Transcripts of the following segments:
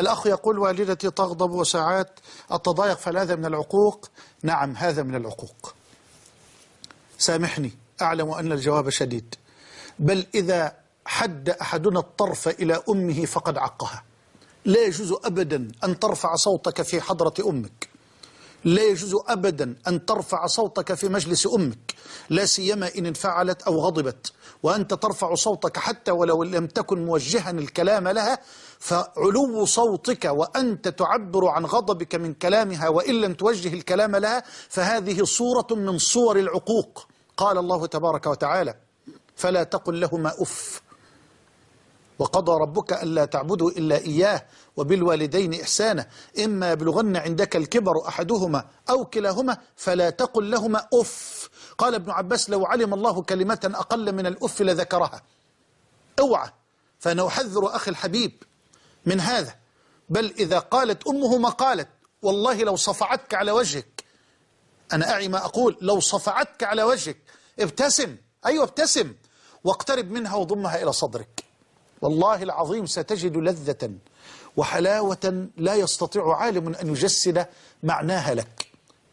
الأخ يقول والدتي تغضب وساعات أتضايق فهل هذا من العقوق؟ نعم هذا من العقوق. سامحني أعلم أن الجواب شديد. بل إذا حد أحدنا الطرف إلى أمه فقد عقها. لا يجوز أبدا أن ترفع صوتك في حضرة أمك. لا يجوز أبدا أن ترفع صوتك في مجلس أمك لا سيما إن انفعلت أو غضبت. وأنت ترفع صوتك حتى ولو لم تكن موجها الكلام لها فعلو صوتك وأنت تعبر عن غضبك من كلامها وإن لم توجه الكلام لها فهذه صورة من صور العقوق. قال الله تبارك وتعالى فلا تقل لهما أف. وقضى ربك ألا تعبدوا إلا إياه وبالوالدين إحسانا. إما يبلغن عندك الكبر أحدهما أو كلاهما فلا تقل لهما أف. قال ابن عباس لو علم الله كلمة أقل من الأف لذكرها. أوعى. فأنا أحذر أخي الحبيب من هذا. بل إذا قالت أمه ما قالت والله لو صفعتك على وجهك. أنا أعي ما أقول لو صفعتك على وجهك ابتسم. أيوة ابتسم. واقترب منها وضمها إلى صدرك. والله العظيم ستجد لذة وحلاوة لا يستطيع عالم أن يجسد معناها لك.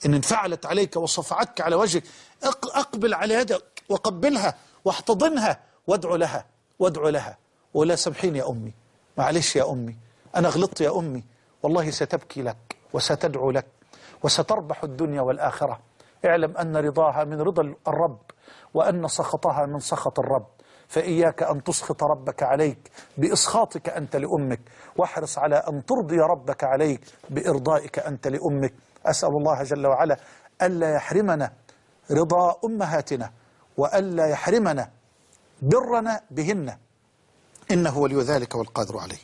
إن انفعلت عليك وصفعتك على وجهك أقبل على يدك وقبلها واحتضنها وادعو لها وادعو لها. ولا سامحين يا أمي. معلش يا أمي. أنا غلطت يا أمي. والله ستبكي لك وستدعو لك وستربح الدنيا والآخرة. اعلم أن رضاها من رضا الرب وأن سخطها من سخط الرب. فإياك أن تسخط ربك عليك بإسخاطك أنت لأمك واحرص على أن ترضي ربك عليك بإرضائك أنت لأمك. أسأل الله جل وعلا ألا يحرمنا رضا أمهاتنا وألا يحرمنا برنا بهن. إنه ولي ذلك والقادر عليه.